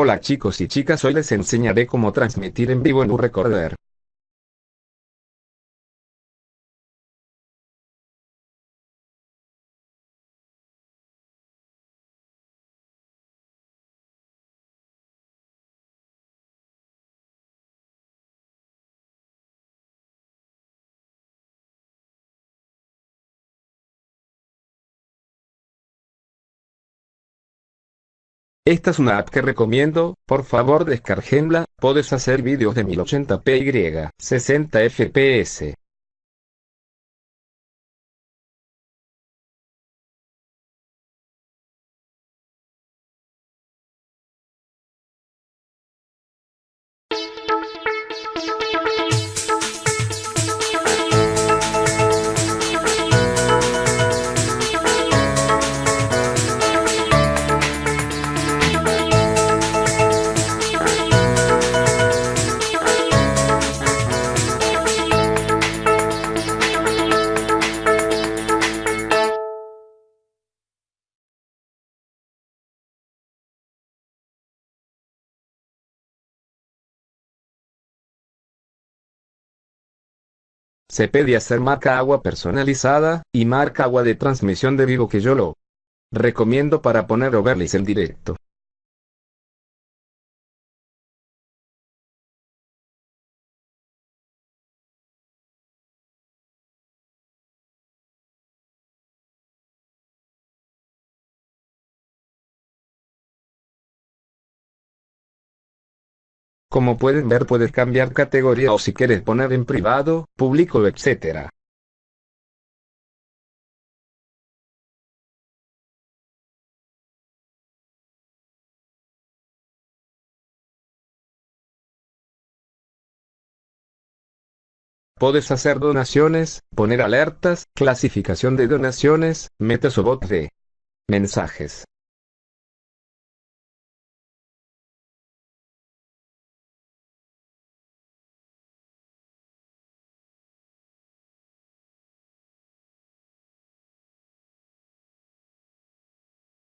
Hola chicos y chicas hoy les enseñaré cómo transmitir en vivo en un recorder. Esta es una app que recomiendo, por favor descarguenla, puedes hacer vídeos de 1080p y 60 fps. Se pide hacer marca agua personalizada, y marca agua de transmisión de vivo que yo lo recomiendo para poner overlays en directo. Como pueden ver puedes cambiar categoría o si quieres poner en privado, público etc. Puedes hacer donaciones, poner alertas, clasificación de donaciones, metes o bot de mensajes.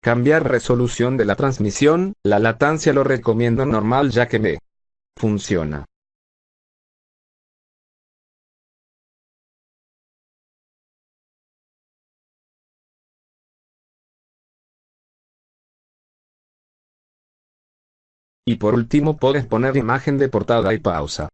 Cambiar resolución de la transmisión, la latancia lo recomiendo normal ya que me funciona. Y por último puedes poner imagen de portada y pausa.